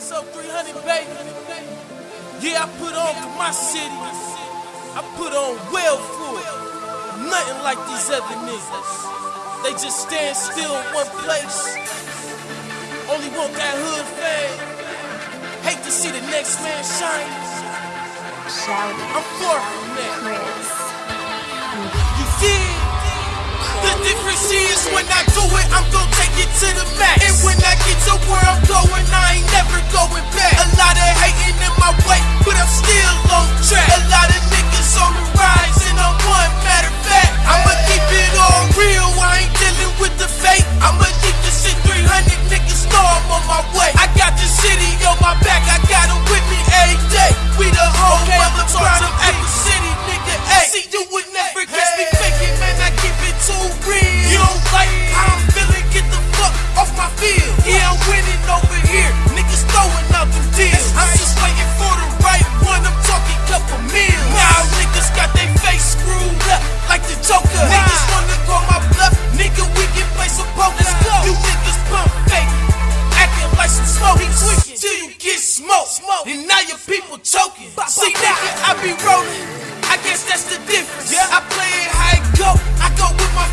What's up, 300, baby? Yeah, I put on for my city. I put on well for it. Nothing like these other niggas. They just stand still in one place. Only want that hood fame. Hate to see the next man shine. I'm far from that. Chris. You dig? The difference is when I do it, I'm gon' take it to the max. And when I get to where whole okay, the city, nigga. Ay. See, you smoke, smoke, and now your people choking. See now I be rolling. I guess that's the difference. Yeah, I play it how it go. I go with my